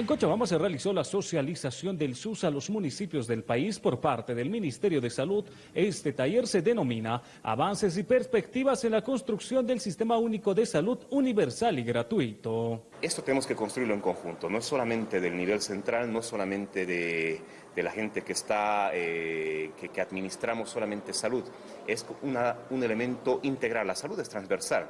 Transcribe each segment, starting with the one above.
En Cochabamba se realizó la socialización del SUS a los municipios del país por parte del Ministerio de Salud. Este taller se denomina Avances y Perspectivas en la construcción del Sistema Único de Salud Universal y Gratuito. Esto tenemos que construirlo en conjunto, no solamente del nivel central, no solamente de, la gente que está, eh, que, administramos solamente salud, es un elemento integral, la salud es transversal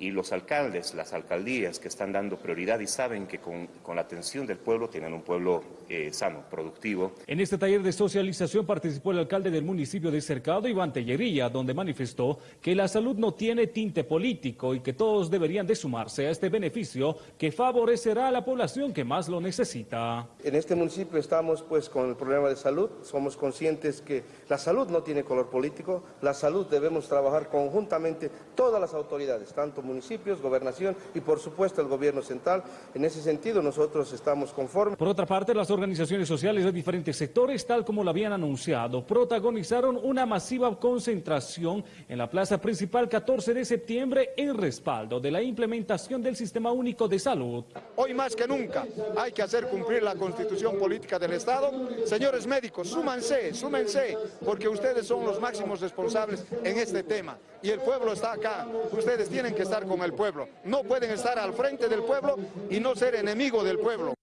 y los alcaldes, las alcaldías que están dando prioridad y saben que con, la atención del pueblo tienen un pueblo eh, sano, productivo. En este taller de socialización participó el alcalde del municipio de Cercado, Iván Tellería, donde manifestó que la salud no tiene tinte político y que todos deberían de sumarse a este beneficio que favorecerá a la población que más lo necesita. En este municipio estamos pues con el problema de salud, somos conscientes que la salud no tiene color político, la salud debemos trabajar conjuntamente todas las autoridades, tanto municipios, gobernación y por supuesto el gobierno central. En ese sentido nosotros estamos conformes. Por otra parte, las organizaciones sociales de diferentes sectores, tal como lo habían anunciado, protagonizaron una masiva concentración en la plaza principal 14 de septiembre en respaldo de la implementación del Sistema Único de Salud. Hoy más que nunca hay que hacer cumplir la constitución política del Estado. Señores médicos, súmanse, súmense, porque ustedes son los máximos responsables en este tema y el pueblo está acá. Ustedes tienen que estar con el pueblo. No pueden estar al frente del pueblo y no ser enemigo del pueblo.